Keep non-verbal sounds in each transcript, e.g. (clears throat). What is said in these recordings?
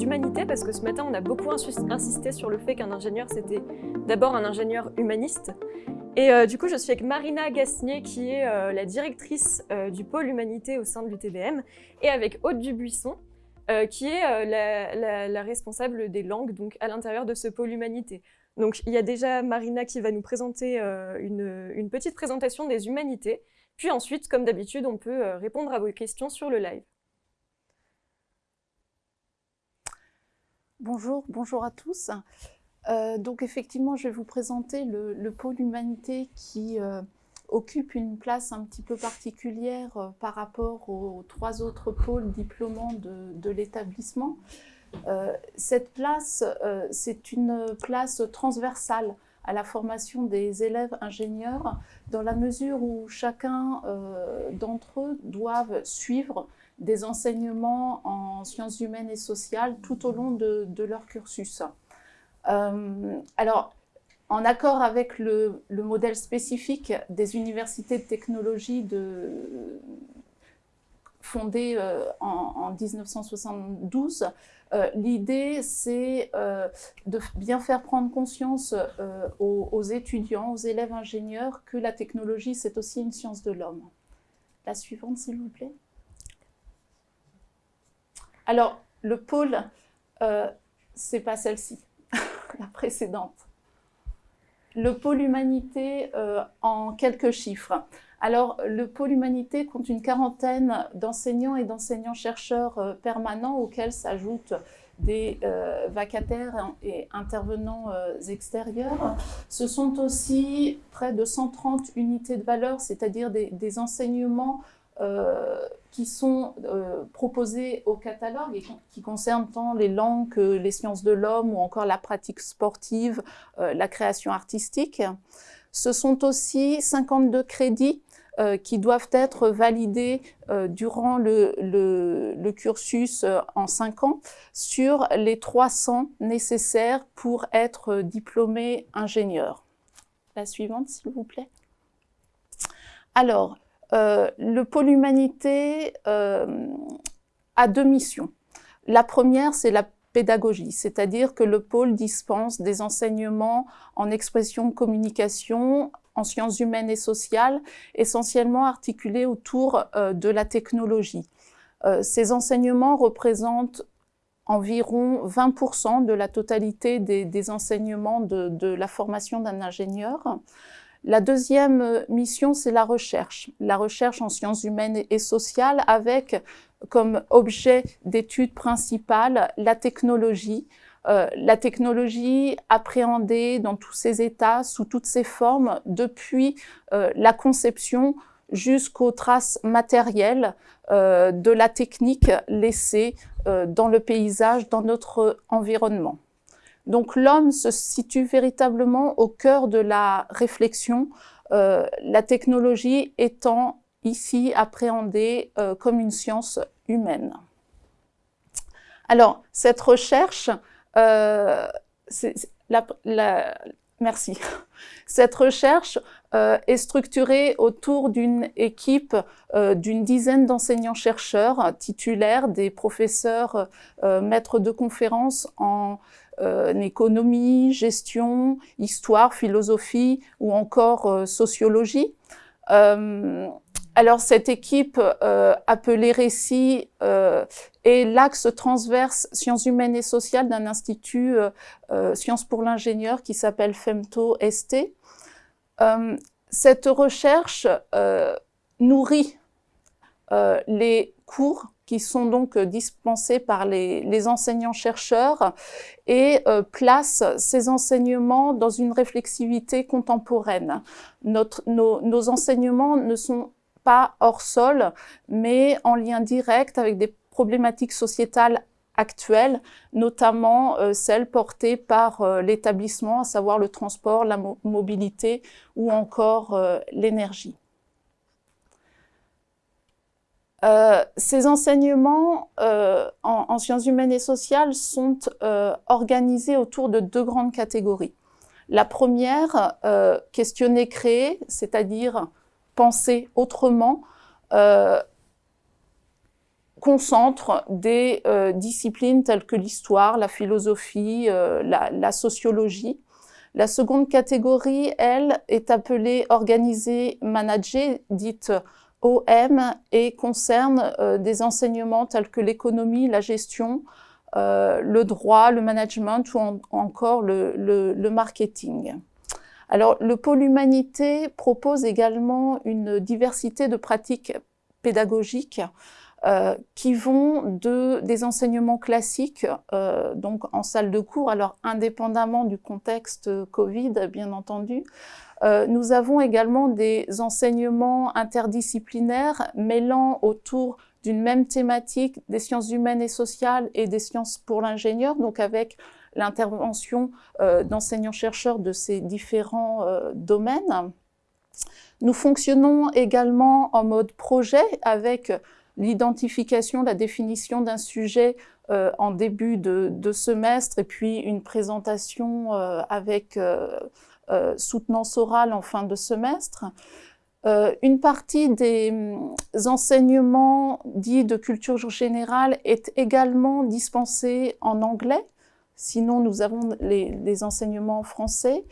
humanités, parce que ce matin, on a beaucoup insisté sur le fait qu'un ingénieur, c'était d'abord un ingénieur humaniste. Et euh, du coup, je suis avec Marina Gasnier, qui est euh, la directrice euh, du pôle humanité au sein de l'UTBM, et avec Aude Dubuisson, qui est la, responsable des langues donc à l'intérieur de ce pôle humanité. Donc, il y a déjà Marina qui va nous présenter une, petite présentation des humanités, puis ensuite, comme d'habitude, on peut répondre à vos questions sur le live. Bonjour, bonjour à tous. Euh, donc effectivement, je vais vous présenter le, pôle humanité qui euh, occupe une place un petit peu particulière euh, par rapport aux trois autres pôles diplômants de, l'établissement. cette place, c'est une place transversale à la formation des élèves ingénieurs dans la mesure où chacun d'entre eux doivent suivre des enseignements en sciences humaines et sociales tout au long de, leur cursus. Euh, alors, en accord avec le, modèle spécifique des universités de technologie fondées euh, en, 1972, euh, l'idée c'est de bien faire prendre conscience aux, étudiants, aux élèves ingénieurs que la technologie c'est aussi une science de l'homme. La suivante s'il vous plaît. Alors, le pôle, euh, c'est pas celle-ci, (laughs) la précédente. Le pôle humanité euh, en quelques chiffres. Alors, le pôle humanité compte une quarantaine d'enseignants et d'enseignants-chercheurs euh, permanents auxquels s'ajoutent des euh, vacataires et intervenants extérieurs. Ce sont aussi près de 130 unités de valeur, c'est-à-dire des, enseignements qui sont euh, proposés au catalogue et qui concernent tant les langues que les sciences de l'homme ou encore la pratique sportive, euh, la création artistique. Ce sont aussi 52 crédits qui doivent être validés durant le, le, cursus en 5 ans sur les 300 nécessaires pour être diplômé ingénieur. La suivante, s'il vous plaît. Alors, euh, le pôle humanité euh, a deux missions. La première, c'est la pédagogie, c'est-à-dire que le pôle dispense des enseignements en expression communication, en sciences humaines et sociales, essentiellement articulés autour euh, de la technologie. ces enseignements représentent environ 20% de la totalité des, enseignements de, la formation d'un ingénieur. La deuxième euh, mission, c'est la recherche. La recherche en sciences humaines et sociales avec comme objet d'étude principale la technologie, euh, la technologie appréhendée dans tous ses états, sous toutes ses formes, depuis euh, la conception jusqu'aux traces matérielles de la technique laissée dans le paysage, dans notre environnement. Donc l'homme se situe véritablement au cœur de la réflexion, euh, la technologie étant ici appréhendée euh, comme une science humaine. Alors, cette recherche, euh, merci. (laughs) Cette recherche est structurée autour d'une équipe d'une dizaine d'enseignants-chercheurs titulaires, des professeurs maîtres de conférences en euh, économie, gestion, histoire, philosophie ou encore euh, sociologie. Euh, alors cette équipe appelée Récit est l'axe transverse sciences humaines et sociales d'un institut Sciences pour l'ingénieur qui s'appelle FEMTO-ST. cette recherche nourrit les cours qui sont donc euh, dispensés par les, enseignants-chercheurs et euh, place ces enseignements dans une réflexivité contemporaine. Notre, nos, enseignements ne sont pas hors sol, mais en lien direct avec des problématiques sociétales actuelles, notamment euh, celles portées par l'établissement, à savoir le transport, la mobilité ou encore l'énergie. Euh, ces enseignements euh, en, sciences humaines et sociales sont euh, organisés autour de deux grandes catégories. La première, questionner, créer, c'est-à-dire penser autrement, concentre des disciplines telles que l'histoire, la philosophie, la, sociologie. La seconde catégorie, elle, est appelée organisée manager, dite OM, et concerne des enseignements tels que l'économie, la gestion, le droit, le management ou encore le marketing. Alors, le pôle humanité propose également une diversité de pratiques pédagogiques euh, qui vont de, des enseignements classiques, euh, donc en salle de cours, alors indépendamment du contexte Covid, bien entendu. Euh, nous avons également des enseignements interdisciplinaires mêlant autour d'une même thématique des sciences humaines et sociales et des sciences pour l'ingénieur, donc avec l'intervention euh, d'enseignants-chercheurs de ces différents euh, domaines. Nous fonctionnons également en mode projet avec l'identification, la définition d'un sujet en début de, semestre et puis une présentation avec soutenance orale en fin de semestre. une partie des hum, enseignements dits de culture générale est également dispensée en anglais Sinon, nous avons les, enseignements français.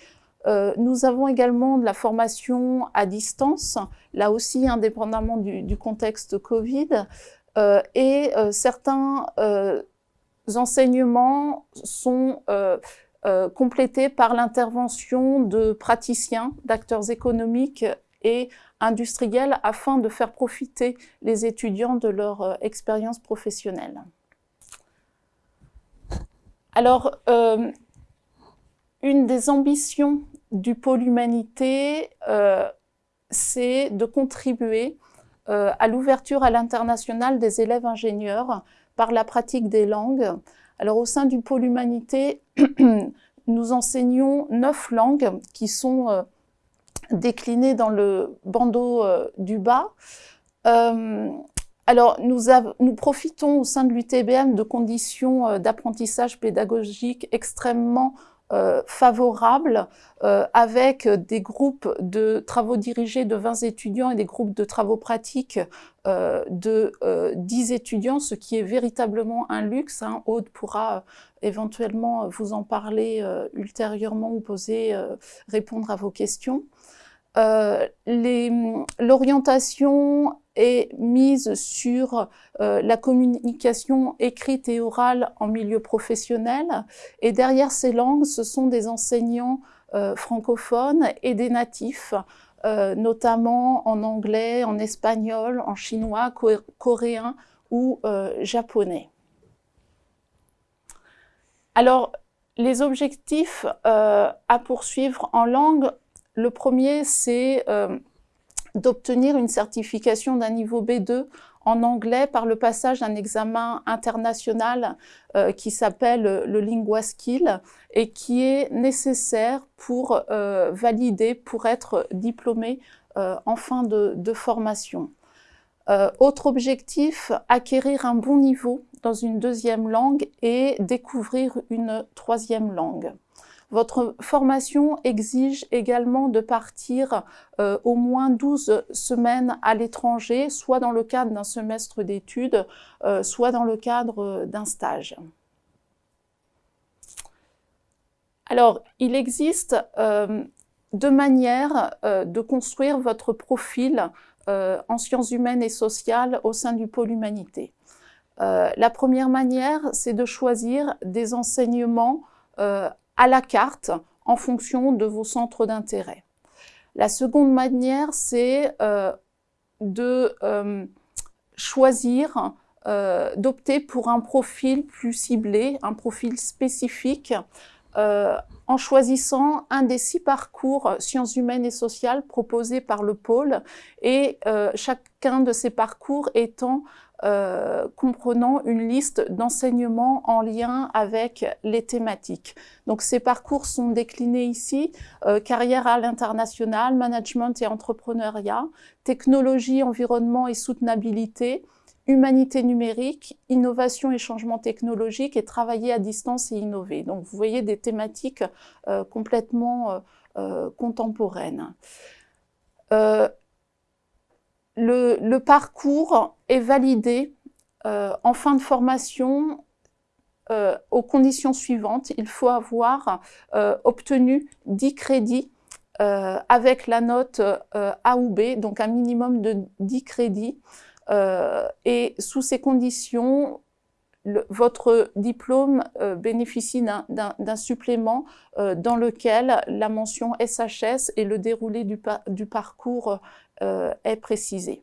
Euh, nous avons également de la formation à distance, là aussi indépendamment du, contexte Covid. Euh, et euh, certains enseignements sont complétés par l'intervention de praticiens, d'acteurs économiques et industriels afin de faire profiter les étudiants de leur expérience professionnelle. Alors, euh, une des ambitions du pôle humanité, euh, c'est de contribuer euh, à l'ouverture à l'international des élèves ingénieurs par la pratique des langues. Alors, au sein du pôle humanité, (clears throat) nous enseignons neuf langues qui sont déclinées dans le bandeau du bas. Alors, nous, profitons au sein de l'UTBM de conditions euh, d'apprentissage pédagogique extrêmement euh, favorables, euh, avec des groupes de travaux dirigés de 20 étudiants et des groupes de travaux pratiques de 10 étudiants, ce qui est véritablement un luxe. Hein. Aude pourra éventuellement vous en parler ultérieurement ou poser, répondre à vos questions. L'orientation est mise sur euh, la communication écrite et orale en milieu professionnel. Et derrière ces langues, ce sont des enseignants euh, francophones et des natifs, euh, notamment en anglais, en espagnol, en chinois, coréen ou japonais. Alors, les objectifs à poursuivre en langue, le premier, c'est d'obtenir une certification d'un niveau B2 en anglais par le passage d'un examen international euh, qui s'appelle le Lingua Skill et qui est nécessaire pour euh, valider, pour être diplômé euh, en fin de formation. autre objectif, acquérir un bon niveau dans une deuxième langue et découvrir une troisième langue. Votre formation exige également de partir euh, au moins 12 semaines à l'étranger, soit dans le cadre d'un semestre d'études, euh, soit dans le cadre d'un stage. Alors, il existe euh, deux manières de construire votre profil en sciences humaines et sociales au sein du pôle humanité. la première manière, c'est de choisir des enseignements à la carte en fonction de vos centres d'intérêt. La seconde manière, c'est euh, de euh, choisir, euh, d'opter pour un profil plus ciblé, un profil spécifique, en choisissant un des six parcours sciences humaines et sociales proposés par le pôle et chacun de ces parcours étant euh, comprenant une liste d'enseignements en lien avec les thématiques. Donc ces parcours sont déclinés ici, euh, carrière à l'international, management et entrepreneuriat, technologie, environnement et soutenabilité, humanité numérique, innovation et changement technologique et travailler à distance et innover. Donc vous voyez des thématiques euh, complètement contemporaines le, parcours est validé en fin de formation, aux conditions suivantes, il faut avoir obtenu 10 crédits avec la note A ou B, donc un minimum de 10 crédits. et sous ces conditions, votre diplôme euh, bénéficie d'un supplément euh, dans lequel la mention SHS et le déroulé du, parcours euh, est précisé.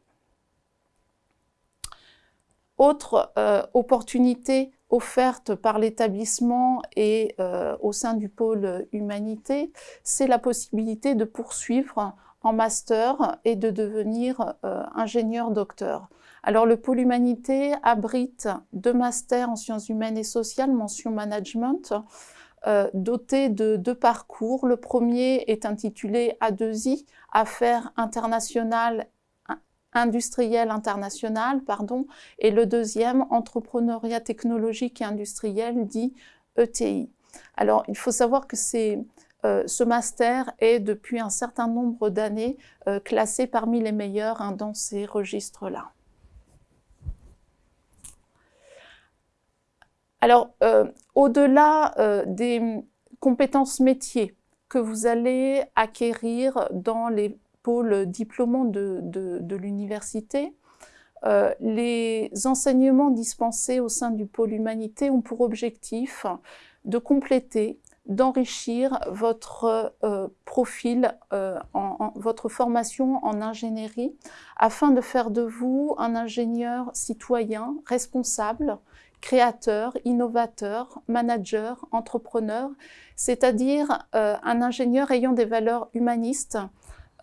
Autre opportunité offerte par l'établissement et au sein du pôle humanité, c'est la possibilité de poursuivre en master et de devenir ingénieur docteur. Alors le pôle humanité abrite deux masters en sciences humaines et sociales, mention management, euh, dotés de deux parcours. Le premier est intitulé A2I, Affaires internationales industrielles internationales, pardon, et le deuxième, Entrepreneuriat technologique et industriel, dit ETI. Alors, il faut savoir que euh, ce master est, depuis un certain nombre d'années, euh, classé parmi les meilleurs hein, dans ces registres-là. Alors, euh, au-delà euh, des compétences métiers que vous allez acquérir dans les pôles diplômants de, l'université, euh, les enseignements dispensés au sein du pôle humanité ont pour objectif de compléter, d'enrichir votre profil, votre formation en ingénierie, afin de faire de vous un ingénieur citoyen responsable, créateur, innovateur, manager, entrepreneur, c'est-à-dire euh, un ingénieur ayant des valeurs humanistes,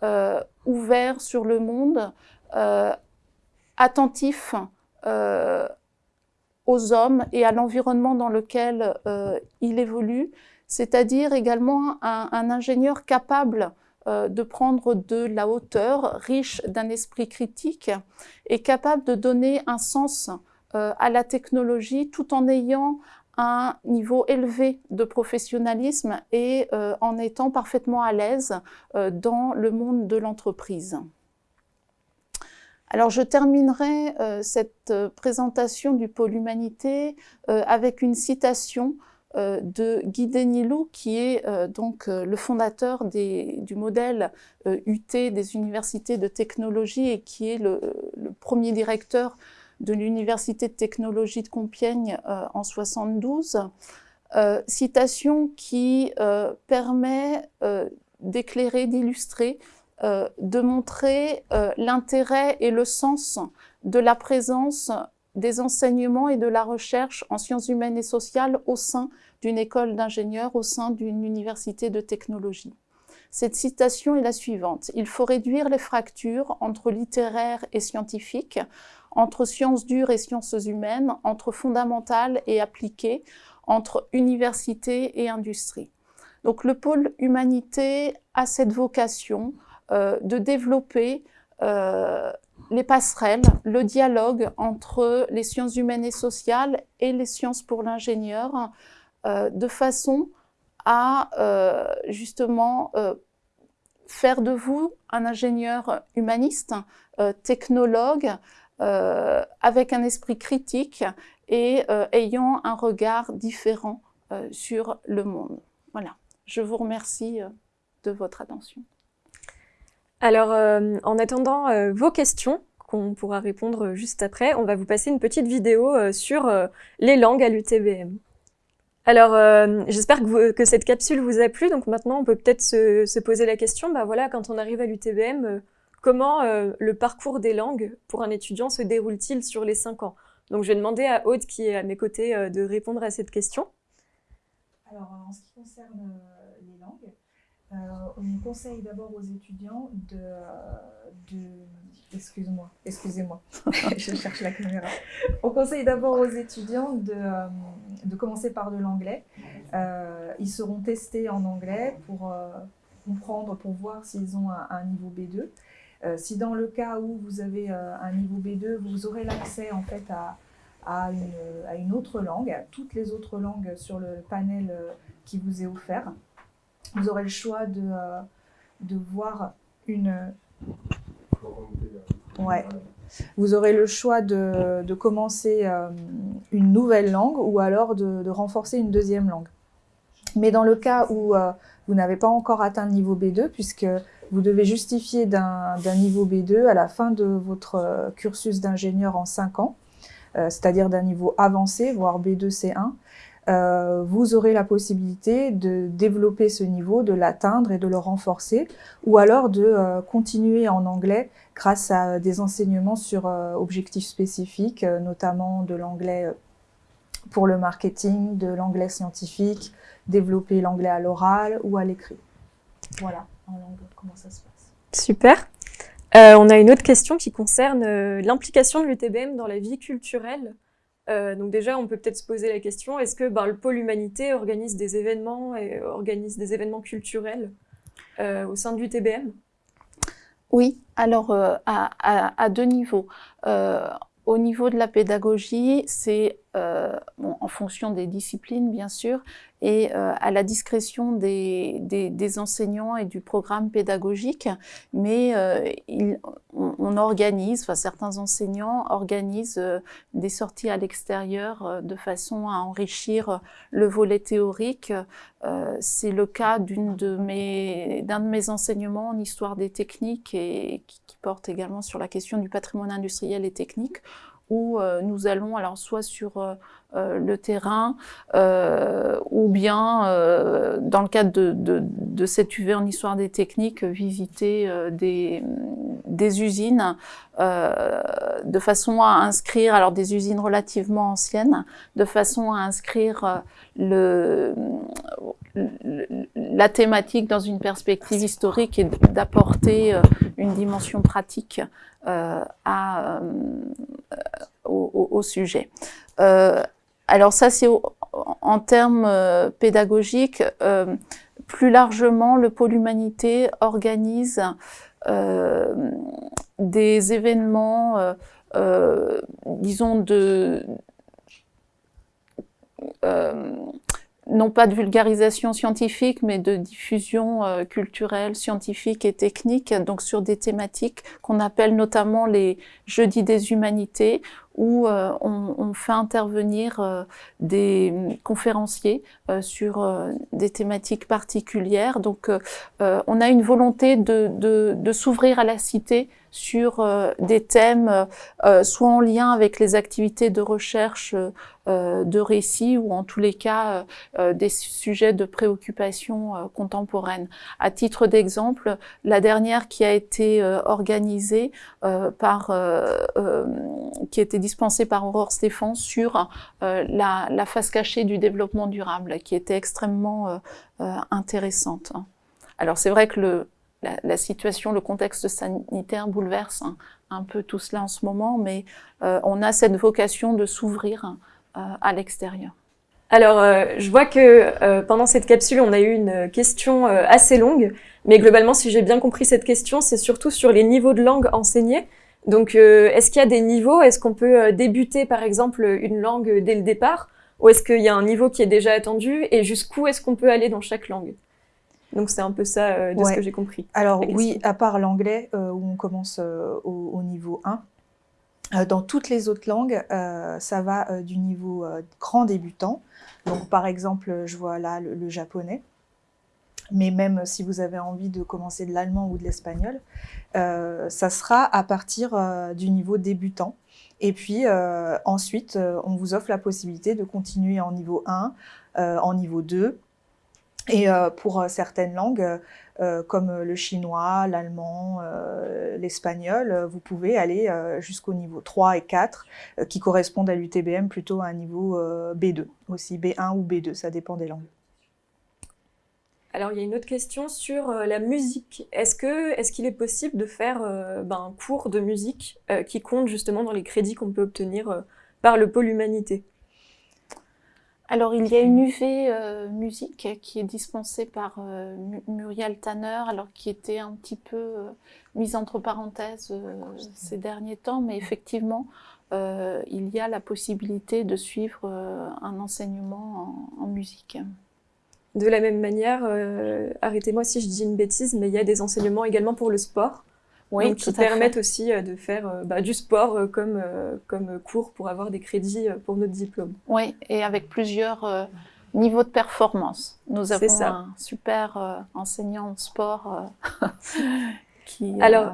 euh, ouvert sur le monde, euh, attentif aux hommes et à l'environnement dans lequel il évolue, c'est-à-dire également un, ingénieur capable de prendre de la hauteur, riche d'un esprit critique et capable de donner un sens euh, à la technologie tout en ayant un niveau élevé de professionnalisme et euh, en étant parfaitement à l'aise euh, dans le monde de l'entreprise. Alors je terminerai cette présentation du pôle humanité avec une citation de Guy Denilou, qui est donc le fondateur du modèle UT des universités de technologie et qui est le premier directeur de l'Université de technologie de Compiègne euh, en 72, euh, citation qui euh, permet d'éclairer, d'illustrer, de montrer l'intérêt et le sens de la présence des enseignements et de la recherche en sciences humaines et sociales au sein d'une école d'ingénieurs, au sein d'une université de technologie. Cette citation est la suivante. Il faut réduire les fractures entre littéraire et scientifique entre sciences dures et sciences humaines, entre fondamentales et appliquées, entre université et industrie. Donc le pôle humanité a cette vocation euh, de développer euh, les passerelles, le dialogue entre les sciences humaines et sociales et les sciences pour l'ingénieur, euh, de façon à justement faire de vous un ingénieur humaniste, technologue, avec un esprit critique et euh, ayant un regard différent euh, sur le monde. Voilà, je vous remercie de votre attention. Alors, en attendant vos questions, qu'on pourra répondre juste après, on va vous passer une petite vidéo sur les langues à l'UTBM. Alors, j'espère que, cette capsule vous a plu. Donc maintenant, on peut peut-être se, se, poser la question, bah voilà, quand on arrive à l'UTBM, Comment euh, le parcours des langues pour un étudiant se déroule-t-il sur les cinq ans? Donc je vais demander à Aude, qui est à mes côtés, euh, de répondre à cette question. Alors en ce qui concerne euh, les langues, on conseille d'abord aux étudiants de... Excuse-moi, excusez-moi, (laughs) je cherche la caméra. On conseille d'abord aux étudiants de, de commencer par de l'anglais. ils seront testés en anglais pour comprendre, pour voir s'ils ont un, niveau B2. Euh, si dans le cas où vous avez euh, un niveau B2, vous aurez l'accès en fait à, à, une, à, une, autre langue, à toutes les autres langues sur le panel euh, qui vous est offert. Vous aurez le choix de, de voir une... Ouais, vous aurez le choix de, commencer euh, une nouvelle langue ou alors de, renforcer une deuxième langue. Mais dans le cas où vous n'avez pas encore atteint le niveau B2, puisque vous devez justifier d'un niveau B2 à la fin de votre euh, cursus d'ingénieur en 5 ans, c'est-à-dire d'un niveau avancé, voire B2 C1, euh, vous aurez la possibilité de développer ce niveau, de l'atteindre et de le renforcer, ou alors de euh, continuer en anglais grâce à des enseignements sur euh, objectifs spécifiques, notamment de l'anglais pour le marketing, de l'anglais scientifique, développer l'anglais à l'oral ou à l'écrit. Voilà, en langue, comment ça se passe? Super. on a une autre question qui concerne l'implication de l'UTBM dans la vie culturelle euh, donc déjà, on peut peut-être se poser la question, est-ce que ben, le pôle humanité organise des événements et organise des événements culturels euh, au sein du TBM Oui, alors euh, à, deux niveaux. au niveau de la pédagogie, c'est en fonction des disciplines, bien sûr, et euh, à la discrétion des, enseignants et du programme pédagogique, mais euh, on, organise, certains enseignants organisent euh, des sorties à l'extérieur de façon à enrichir le volet théorique. C'est le cas d'un de, mes, enseignements en histoire des techniques et qui porte également sur la question du patrimoine industriel et technique, où nous allons alors soit sur euh, le terrain, euh, ou bien, euh, dans le cadre de, de, de, cette UV en histoire des techniques, visiter des, des, usines de façon à inscrire, alors des usines relativement anciennes, de façon à inscrire le, la thématique dans une perspective historique et d'apporter une dimension pratique à, au, au, sujet. Euh, alors ça, c'est en termes euh, pédagogiques. Euh, plus largement, le pôle humanité organise euh, des événements, disons, de non pas de vulgarisation scientifique, mais de diffusion culturelle, scientifique et technique, donc sur des thématiques qu'on appelle notamment les jeudis des humanités, où euh, on, fait intervenir euh, des conférenciers euh, sur des thématiques particulières. Donc on a une volonté de s'ouvrir à la cité sur euh, des thèmes euh, soit en lien avec les activités de recherche euh, de récits ou en tous les cas des sujets de préoccupation contemporaine. À titre d'exemple, la dernière qui a été organisée par, qui a été dispensée par Aurore Stéphane sur la, la, face cachée du développement durable, qui était extrêmement intéressante. Alors c'est vrai que le, la, situation, le contexte sanitaire bouleverse un, peu tout cela en ce moment, mais euh, on a cette vocation de s'ouvrir euh, à l'extérieur. Alors, euh, je vois que pendant cette capsule, on a eu une question assez longue, mais globalement, si j'ai bien compris cette question, c'est surtout sur les niveaux de langue enseignés. Donc, est-ce qu'il y a des niveaux? Est-ce qu'on peut débuter, par exemple, une langue dès le départ? Ou est-ce qu'il y a un niveau qui est déjà attendu? Et jusqu'où est-ce qu'on peut aller dans chaque langue? Donc c'est un peu ça euh, de ce que j'ai compris. Alors oui, à part l'anglais euh, où on commence euh, au, niveau 1, dans toutes les autres langues, ça va du niveau grand débutant. Donc par exemple, je vois là le, japonais. Mais même si vous avez envie de commencer de l'allemand ou de l'espagnol, ça sera à partir du niveau débutant. Et puis ensuite, on vous offre la possibilité de continuer en niveau 1, en niveau 2, et euh, pour euh, certaines langues, euh, comme le chinois, l'allemand, l'espagnol, vous pouvez aller jusqu'au niveau 3 et 4, qui correspondent à l'UTBM plutôt à un niveau B2, aussi B1 ou B2, ça dépend des langues. Alors, il y a une autre question sur la musique. Est-ce qu'il est, est possible de faire ben, un cours de musique qui compte justement dans les crédits qu'on peut obtenir par le pôle humanité? Alors, il y a une UV euh, musique qui est dispensée par euh, Muriel Tanner, alors qui était un petit peu euh, mise entre parenthèses ces derniers temps, mais effectivement, il y a la possibilité de suivre un enseignement en, musique. De la même manière, arrêtez-moi si je dis une bêtise, mais il y a des enseignements également pour le sport. Oui, donc, qui permettent aussi de faire bah, du sport comme, comme cours pour avoir des crédits pour notre diplôme. Oui, et avec plusieurs niveaux de performance. Nous avons un super enseignant en sport (laughs) qui... Alors,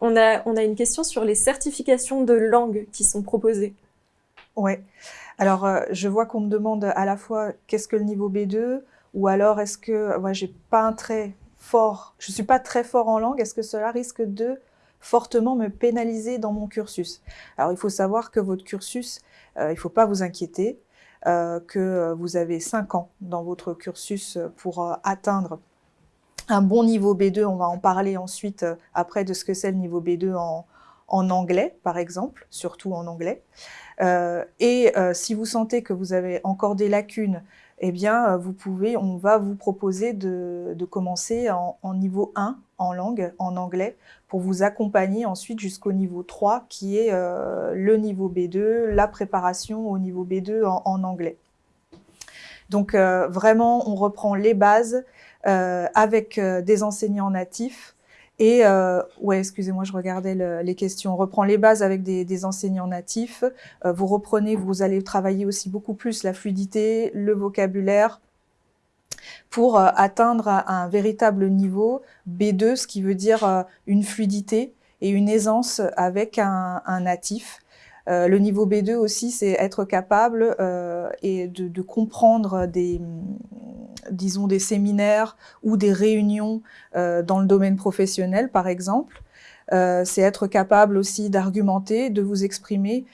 on a, on a une question sur les certifications de langue qui sont proposées. Oui. Alors, je vois qu'on me demande à la fois qu'est-ce que le niveau B2 ou alors est-ce que moi, j'ai pas un très fort, je suis pas très fort en langue, est-ce que cela risque de fortement me pénaliser dans mon cursus? Alors, il faut savoir que votre cursus, euh, il faut pas vous inquiéter, euh, que vous avez 5 ans dans votre cursus pour euh, atteindre un bon niveau B2. On va en parler ensuite après de ce que c'est le niveau B2 en, anglais, par exemple, surtout en anglais. Et si vous sentez que vous avez encore des lacunes, eh bien, euh, vous pouvez, on va vous proposer de, commencer en, niveau 1 en langue, en anglais, pour vous accompagner ensuite jusqu'au niveau 3, qui est euh, le niveau B2, la préparation au niveau B2 en, anglais. Donc, euh, vraiment, on reprend les bases, avec des enseignants natifs. Et, euh, ouais, excusez-moi, je regardais le, les questions. On reprend les bases avec des, enseignants natifs. Euh, vous reprenez, vous allez travailler aussi beaucoup plus la fluidité, le vocabulaire, pour euh, atteindre un, véritable niveau B2, ce qui veut dire euh, une fluidité et une aisance avec un natif. Euh, le niveau B2 aussi, c'est être capable euh, de, comprendre des, disons, des séminaires ou des réunions euh, dans le domaine professionnel, par exemple. C'est être capable aussi d'argumenter, de vous exprimer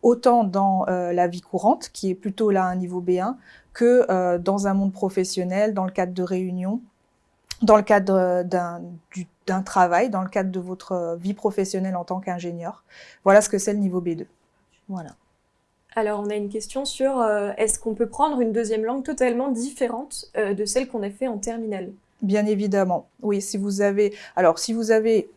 autant dans la vie courante, qui est plutôt là un niveau B1, que dans un monde professionnel, dans le cadre de réunions, dans le cadre d'un d'un travail dans le cadre de votre euh, vie professionnelle en tant qu'ingénieur. Voilà ce que c'est le niveau B2. Voilà. Alors, on a une question sur euh, est-ce qu'on peut prendre une deuxième langue totalement différente euh, de celle qu'on a fait en terminale? Bien évidemment. Oui, si vous avez alors si vous avez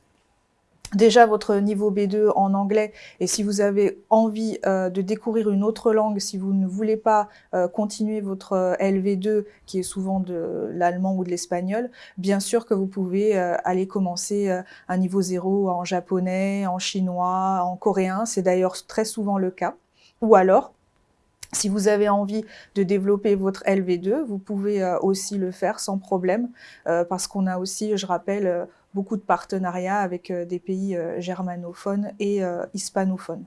déjà votre niveau B2 en anglais et si vous avez envie euh, de découvrir une autre langue, si vous ne voulez pas euh, continuer votre euh, LV2 qui est souvent de l'allemand ou de l'espagnol, bien sûr que vous pouvez aller commencer un niveau 0 en japonais, en chinois, en coréen, c'est d'ailleurs très souvent le cas. Ou alors, si vous avez envie de développer votre LV2, vous pouvez aussi le faire sans problème, parce qu'on a aussi, je rappelle, beaucoup de partenariats avec euh, des pays euh, germanophones et euh, hispanophones.